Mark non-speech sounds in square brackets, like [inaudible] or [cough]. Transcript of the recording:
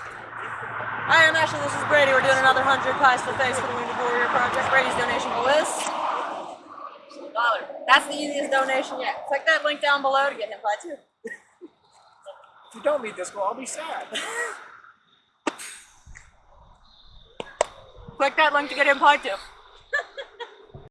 Hi, I'm Ashley. This is Brady. We're doing another 100 pies for the face for the Wounded Warrior Project. Brady's donation will list. dollar. That's the easiest donation yet. Click that link down below to get him pie too. If you don't meet this goal, I'll be sad. [laughs] Click that link to get him pie too.